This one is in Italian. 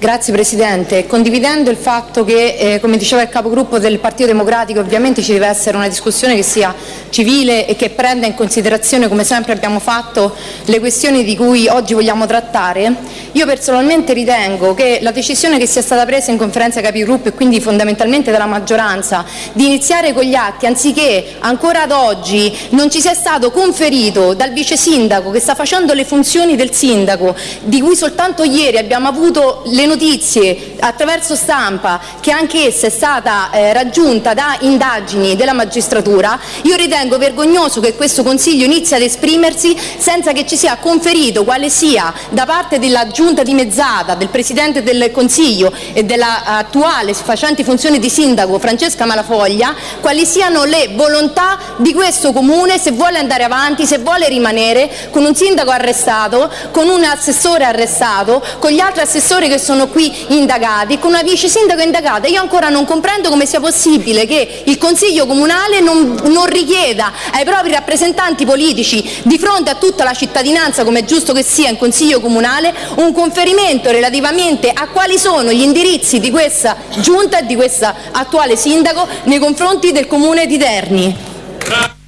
Grazie Presidente. Condividendo il fatto che, eh, come diceva il capogruppo del Partito Democratico, ovviamente ci deve essere una discussione che sia civile e che prenda in considerazione, come sempre abbiamo fatto, le questioni di cui oggi vogliamo trattare, io personalmente ritengo che la decisione che sia stata presa in conferenza capigruppo e quindi fondamentalmente dalla maggioranza di iniziare con gli atti anziché ancora ad oggi non ci sia stato conferito dal vice sindaco che sta facendo le funzioni del sindaco, di cui soltanto ieri abbiamo avuto le notizie attraverso stampa che anche essa è stata eh, raggiunta da indagini della magistratura, io ritengo vergognoso che questo Consiglio inizi ad esprimersi senza che ci sia conferito quale sia da parte della giunta dimezzata, del Presidente del Consiglio e dell'attuale facente funzioni di sindaco Francesca Malafoglia, quali siano le volontà di questo Comune se vuole andare avanti, se vuole rimanere con un sindaco arrestato, con un assessore arrestato, con gli altri assessori che sono qui indagati, con una vice sindaco indagata. Io ancora non comprendo come sia possibile che il Consiglio comunale non, non richieda ai propri rappresentanti politici, di fronte a tutta la cittadinanza, come è giusto che sia in Consiglio comunale, un conferimento relativamente a quali sono gli indirizzi di questa giunta e di questo attuale sindaco nei confronti del Comune di Terni.